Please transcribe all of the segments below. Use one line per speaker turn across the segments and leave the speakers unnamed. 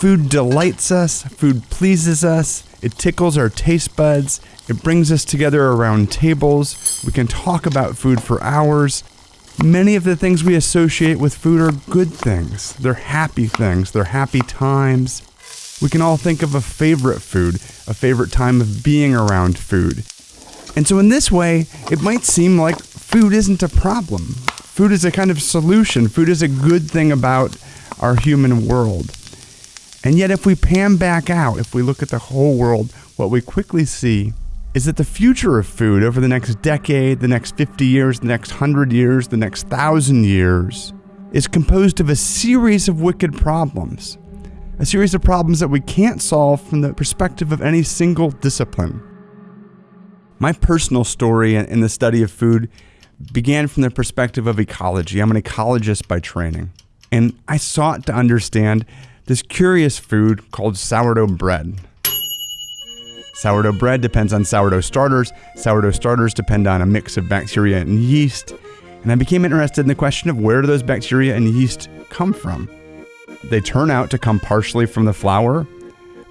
Food delights us, food pleases us, it tickles our taste buds, it brings us together around tables. We can talk about food for hours. Many of the things we associate with food are good things. They're happy things, they're happy times. We can all think of a favorite food, a favorite time of being around food. And so, in this way, it might seem like food isn't a problem. Food is a kind of solution. Food is a good thing about our human world. And yet, if we pan back out, if we look at the whole world, what we quickly see is that the future of food over the next decade, the next 50 years, the next 100 years, the next 1,000 years is composed of a series of wicked problems. A series of problems that we can't solve from the perspective of any single discipline. My personal story in the study of food began from the perspective of ecology. I'm an ecologist by training. And I sought to understand this curious food called sourdough bread. Sourdough bread depends on sourdough starters. Sourdough starters depend on a mix of bacteria and yeast. And I became interested in the question of where do those bacteria and yeast come from? They turn out to come partially from the flour,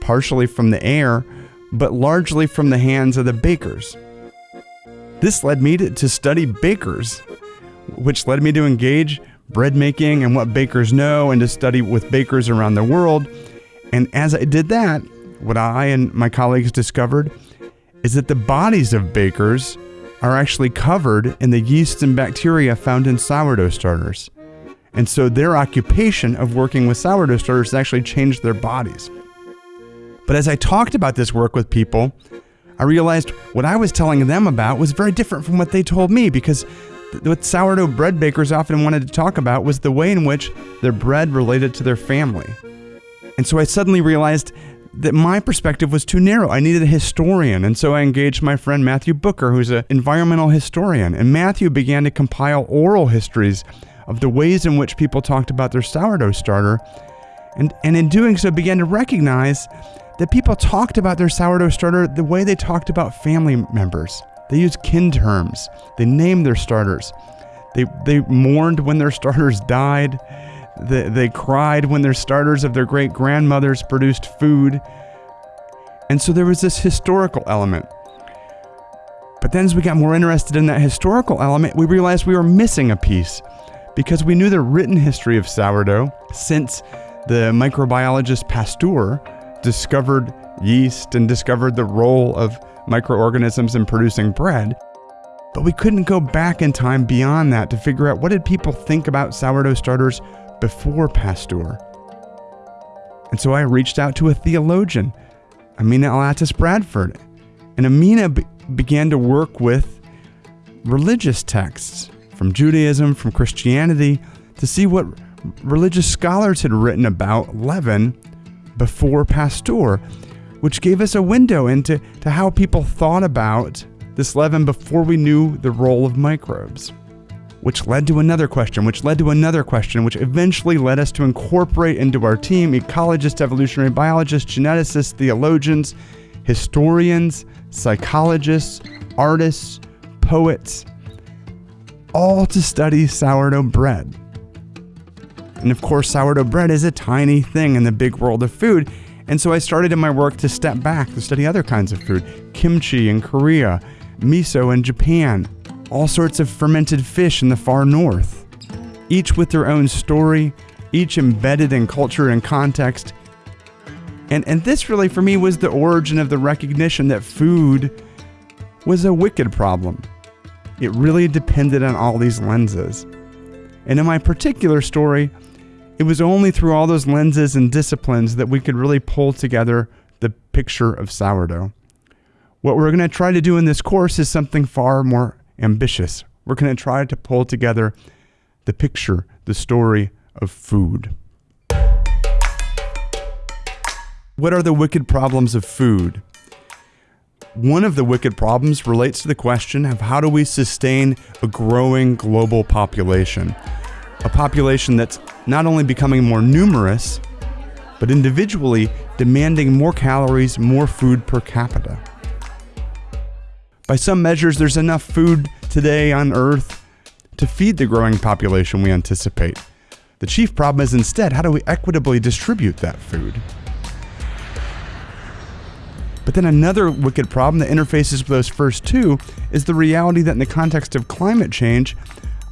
partially from the air, but largely from the hands of the bakers. This led me to, to study bakers, which led me to engage bread making and what bakers know and to study with bakers around the world. And as I did that, what I and my colleagues discovered is that the bodies of bakers are actually covered in the yeasts and bacteria found in sourdough starters. And so their occupation of working with sourdough starters actually changed their bodies. But as I talked about this work with people, I realized what I was telling them about was very different from what they told me because what sourdough bread bakers often wanted to talk about was the way in which their bread related to their family. And so I suddenly realized that my perspective was too narrow. I needed a historian, and so I engaged my friend Matthew Booker, who's an environmental historian. And Matthew began to compile oral histories of the ways in which people talked about their sourdough starter, and, and in doing so began to recognize that people talked about their sourdough starter the way they talked about family members. They used kin terms. They named their starters. They, they mourned when their starters died. They, they cried when their starters of their great grandmothers produced food. And so there was this historical element. But then, as we got more interested in that historical element, we realized we were missing a piece because we knew the written history of sourdough since the microbiologist Pasteur discovered yeast and discovered the role of microorganisms in producing bread. But we couldn't go back in time beyond that to figure out what did people think about sourdough starters before Pasteur. And so I reached out to a theologian, Amina Alatis Bradford. And Amina be- began to work with religious texts from Judaism, from Christianity, to see what religious scholars had written about leaven before Pasteur, which gave us a window into to how people thought about this leaven before we knew the role of microbes. Which led to another question, which led to another question, which eventually led us to incorporate into our team ecologists, evolutionary biologists, geneticists, theologians, historians, psychologists, artists, poets, all to study sourdough bread. And of course, sourdough bread is a tiny thing in the big world of food. And so I started in my work to step back to study other kinds of food kimchi in Korea, miso in Japan, all sorts of fermented fish in the far north, each with their own story, each embedded in culture and context. And, and this really, for me, was the origin of the recognition that food was a wicked problem. It really depended on all these lenses. And in my particular story, it was only through all those lenses and disciplines that we could really pull together the picture of sourdough. What we're going to try to do in this course is something far more ambitious. We're going to try to pull together the picture, the story of food. What are the wicked problems of food? One of the wicked problems relates to the question of how do we sustain a growing global population? A population that's not only becoming more numerous, but individually demanding more calories, more food per capita. By some measures, there's enough food today on Earth to feed the growing population we anticipate. The chief problem is instead, how do we equitably distribute that food? But then another wicked problem that interfaces with those first two is the reality that in the context of climate change,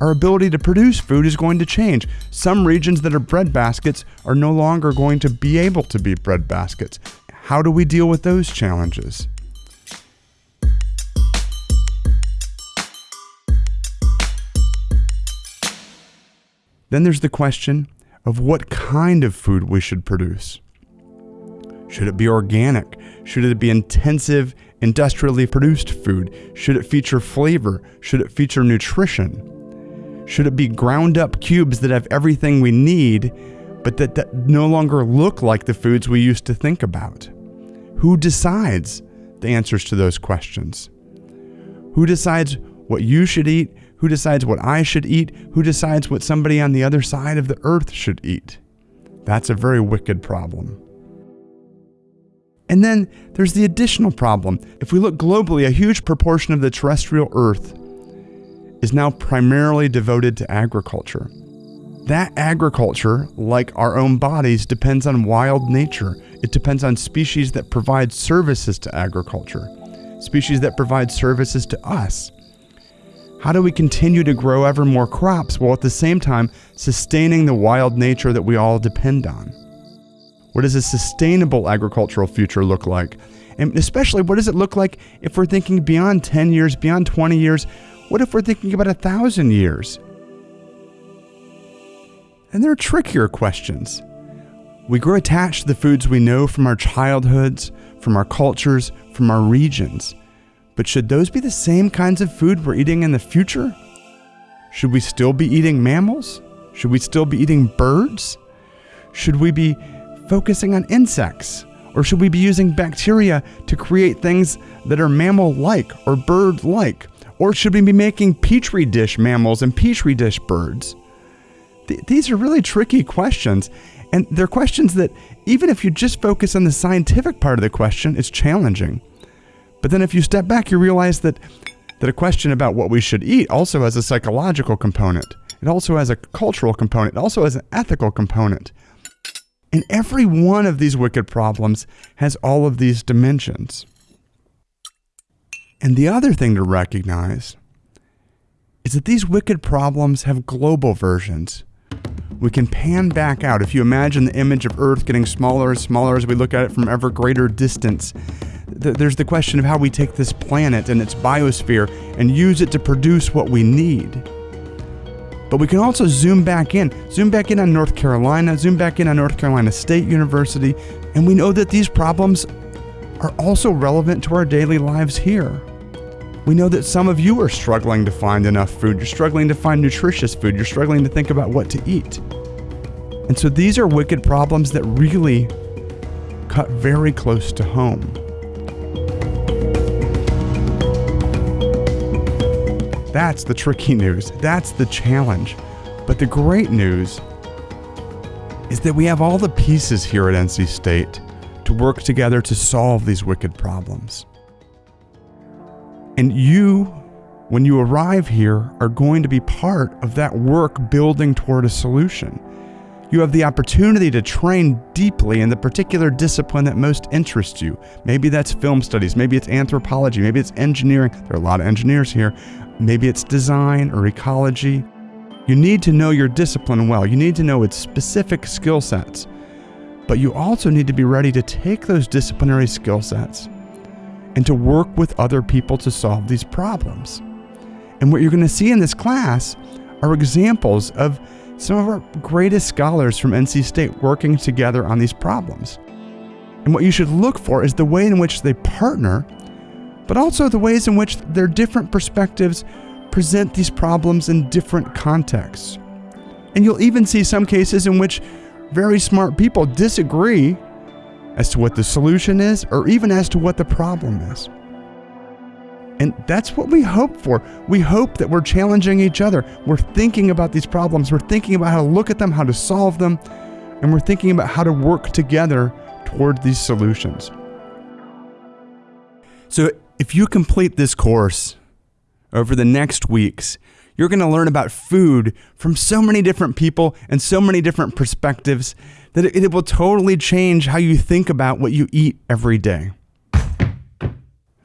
our ability to produce food is going to change. Some regions that are bread baskets are no longer going to be able to be bread baskets. How do we deal with those challenges? Then there's the question of what kind of food we should produce. Should it be organic? Should it be intensive, industrially produced food? Should it feature flavor? Should it feature nutrition? Should it be ground up cubes that have everything we need, but that, that no longer look like the foods we used to think about? Who decides the answers to those questions? Who decides what you should eat? Who decides what I should eat? Who decides what somebody on the other side of the earth should eat? That's a very wicked problem. And then there's the additional problem. If we look globally, a huge proportion of the terrestrial Earth is now primarily devoted to agriculture. That agriculture, like our own bodies, depends on wild nature. It depends on species that provide services to agriculture, species that provide services to us. How do we continue to grow ever more crops while at the same time sustaining the wild nature that we all depend on? What does a sustainable agricultural future look like? And especially, what does it look like if we're thinking beyond 10 years, beyond 20 years? What if we're thinking about a thousand years? And there are trickier questions. We grow attached to the foods we know from our childhoods, from our cultures, from our regions. But should those be the same kinds of food we're eating in the future? Should we still be eating mammals? Should we still be eating birds? Should we be focusing on insects? Or should we be using bacteria to create things that are mammal like or bird like? Or should we be making petri dish mammals and petri dish birds? Th- these are really tricky questions. And they're questions that, even if you just focus on the scientific part of the question, it's challenging. But then if you step back, you realize that, that a question about what we should eat also has a psychological component. It also has a cultural component. It also has an ethical component. And every one of these wicked problems has all of these dimensions. And the other thing to recognize is that these wicked problems have global versions. We can pan back out. If you imagine the image of Earth getting smaller and smaller as we look at it from ever greater distance, th- there's the question of how we take this planet and its biosphere and use it to produce what we need. But we can also zoom back in, zoom back in on North Carolina, zoom back in on North Carolina State University, and we know that these problems are also relevant to our daily lives here. We know that some of you are struggling to find enough food, you're struggling to find nutritious food, you're struggling to think about what to eat. And so these are wicked problems that really cut very close to home. That's the tricky news. That's the challenge. But the great news is that we have all the pieces here at NC State to work together to solve these wicked problems. And you, when you arrive here, are going to be part of that work building toward a solution. You have the opportunity to train deeply in the particular discipline that most interests you. Maybe that's film studies, maybe it's anthropology, maybe it's engineering. There are a lot of engineers here. Maybe it's design or ecology. You need to know your discipline well. You need to know its specific skill sets. But you also need to be ready to take those disciplinary skill sets and to work with other people to solve these problems. And what you're going to see in this class are examples of some of our greatest scholars from NC State working together on these problems. And what you should look for is the way in which they partner, but also the ways in which their different perspectives present these problems in different contexts. And you'll even see some cases in which very smart people disagree as to what the solution is or even as to what the problem is. And that's what we hope for. We hope that we're challenging each other. We're thinking about these problems. We're thinking about how to look at them, how to solve them, and we're thinking about how to work together toward these solutions. So, if you complete this course over the next weeks, You're going to learn about food from so many different people and so many different perspectives that it, will totally change how you think about what you eat every day.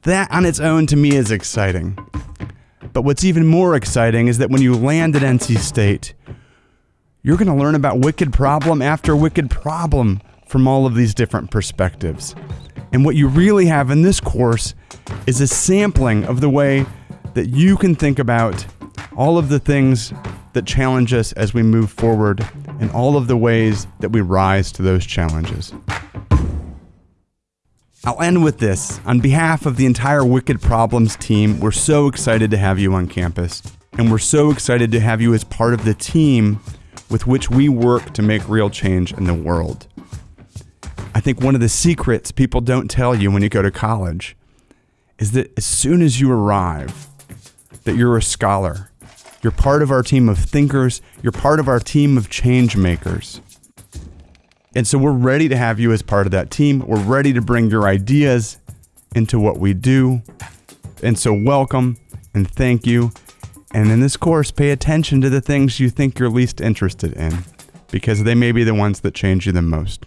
That on its own to me is exciting. But what's even more exciting is that when you land at NC State, you're going to learn about wicked problem after wicked problem from all of these different perspectives. And what you really have in this course is a sampling of the way that you can think about all of the things that challenge us as we move forward and all of the ways that we rise to those challenges. I'll end with this. On behalf of the entire Wicked Problems team, we're so excited to have you on campus. And we're so excited to have you as part of the team with which we work to make real change in the world. I think one of the secrets people don't tell you when you go to college is that as soon as you arrive, that you're a scholar. You're part of our team of thinkers, you're part of our team of change makers. And so we're ready to have you as part of that team. We're ready to bring your ideas into what we do. And so welcome and thank you. And in this course, pay attention to the things you think you're least interested in because they may be the ones that change you the most.